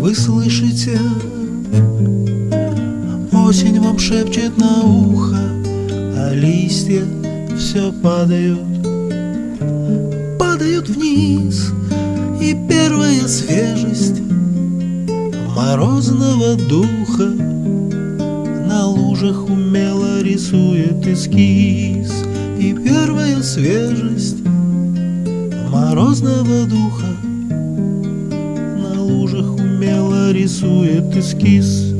Вы слышите, осень вам шепчет на ухо, А листья все падают, падают вниз, И первая свежесть морозного духа На лужах умело рисует эскиз, И первая свежесть морозного духа рисует эскиз.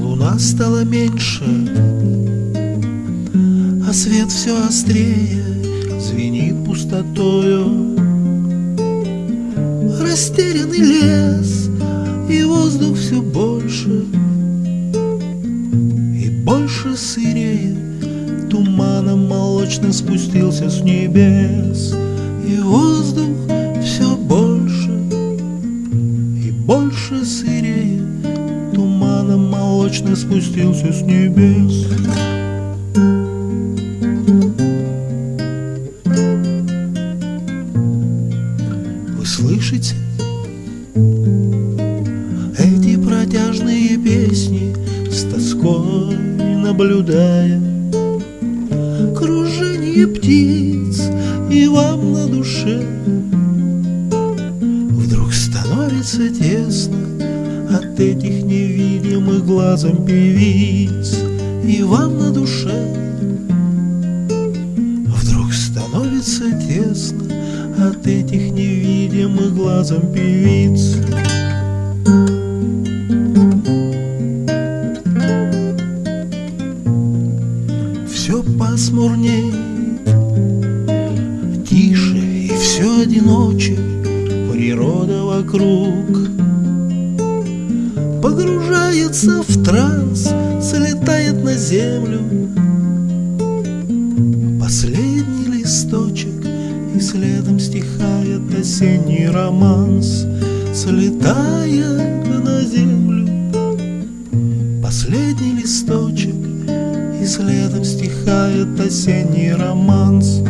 Луна стала меньше, а свет все острее Звенит пустотою Растерянный лес И воздух все больше И больше сырее Молочным спустился с небес И воздух все больше И больше сырее Туманом молочным спустился с небес Вы слышите? Эти протяжные песни С тоской наблюдая Кружение птиц И вам на душе. Вдруг становится тесно От этих невидимых глазом певиц И вам на душе. Вдруг становится тесно От этих невидимых глазом певиц пасмурней, тише и все одиноче Природа вокруг. Погружается в транс, слетает на землю. Последний листочек И следом стихает осенний романс Слетает на землю. Последний листочек И следом стихает осенний романс